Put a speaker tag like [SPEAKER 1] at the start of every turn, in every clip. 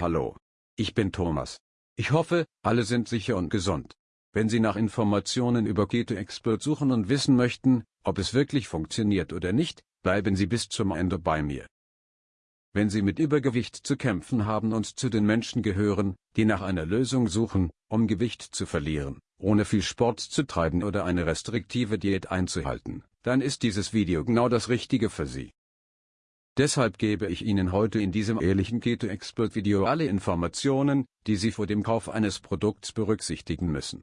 [SPEAKER 1] Hallo. Ich bin Thomas. Ich hoffe, alle sind sicher und gesund. Wenn Sie nach Informationen über Keto Expert suchen und wissen möchten, ob es wirklich funktioniert oder nicht, bleiben Sie bis zum Ende bei mir. Wenn Sie mit Übergewicht zu kämpfen haben und zu den Menschen gehören, die nach einer Lösung suchen, um Gewicht zu verlieren, ohne viel Sport zu treiben oder eine restriktive Diät einzuhalten, dann ist dieses Video genau das Richtige für Sie. Deshalb gebe ich Ihnen heute in diesem ehrlichen Keto Expert Video alle Informationen, die Sie vor dem Kauf eines Produkts berücksichtigen müssen.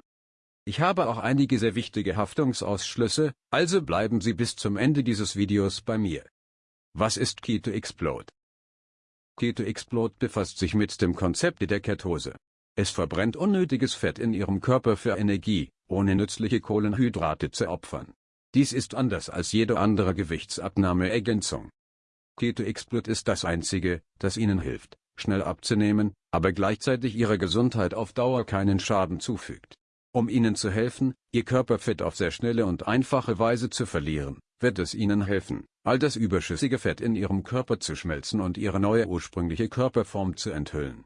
[SPEAKER 1] Ich habe auch einige sehr wichtige Haftungsausschlüsse, also bleiben Sie bis zum Ende dieses Videos bei mir. Was ist Keto Explode? Keto Explode befasst sich mit dem Konzept der Ketose. Es verbrennt unnötiges Fett in Ihrem Körper für Energie, ohne nützliche Kohlenhydrate zu opfern. Dies ist anders als jede andere Gewichtsabnahmeergänzung. Keto Explode ist das einzige, das Ihnen hilft, schnell abzunehmen, aber gleichzeitig Ihrer Gesundheit auf Dauer keinen Schaden zufügt. Um Ihnen zu helfen, Ihr Körperfett auf sehr schnelle und einfache Weise zu verlieren, wird es Ihnen helfen, all das überschüssige Fett in Ihrem Körper zu schmelzen und Ihre neue ursprüngliche Körperform zu enthüllen.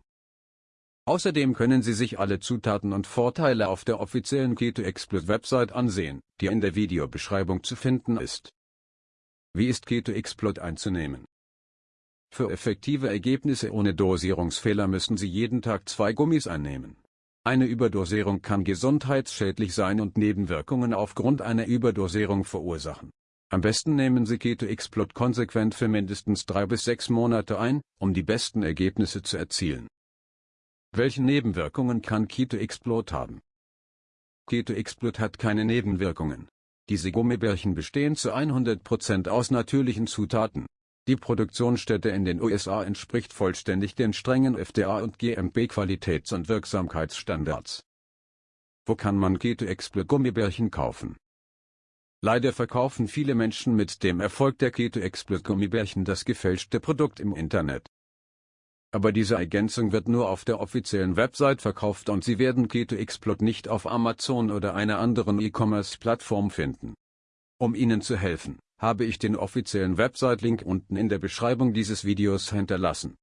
[SPEAKER 1] Außerdem können Sie sich alle Zutaten und Vorteile auf der offiziellen Keto Expert Website ansehen, die in der Videobeschreibung zu finden ist. Wie ist Keto Explode einzunehmen? Für effektive Ergebnisse ohne Dosierungsfehler müssen Sie jeden Tag zwei Gummis einnehmen. Eine Überdosierung kann gesundheitsschädlich sein und Nebenwirkungen aufgrund einer Überdosierung verursachen. Am besten nehmen Sie Keto Explode konsequent für mindestens drei bis sechs Monate ein, um die besten Ergebnisse zu erzielen. Welche Nebenwirkungen kann Keto Explode haben? Keto Explode hat keine Nebenwirkungen. Diese Gummibärchen bestehen zu 100% aus natürlichen Zutaten. Die Produktionsstätte in den USA entspricht vollständig den strengen FDA und GMP Qualitäts- und Wirksamkeitsstandards. Wo kann man Keto Explode Gummibärchen kaufen? Leider verkaufen viele Menschen mit dem Erfolg der Keto Explode Gummibärchen das gefälschte Produkt im Internet. Aber diese Ergänzung wird nur auf der offiziellen Website verkauft und Sie werden Keto Explode nicht auf Amazon oder einer anderen E-Commerce-Plattform finden. Um Ihnen zu helfen, habe ich den offiziellen Website-Link unten in der Beschreibung dieses Videos hinterlassen.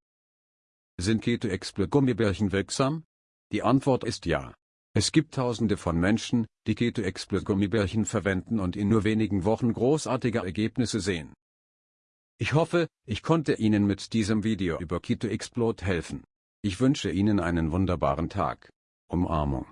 [SPEAKER 1] Sind Keto Explode Gummibärchen wirksam? Die Antwort ist ja. Es gibt tausende von Menschen, die Keto Explode Gummibärchen verwenden und in nur wenigen Wochen großartige Ergebnisse sehen. Ich hoffe, ich konnte Ihnen mit diesem Video über Keto Explode helfen. Ich wünsche Ihnen einen wunderbaren Tag. Umarmung.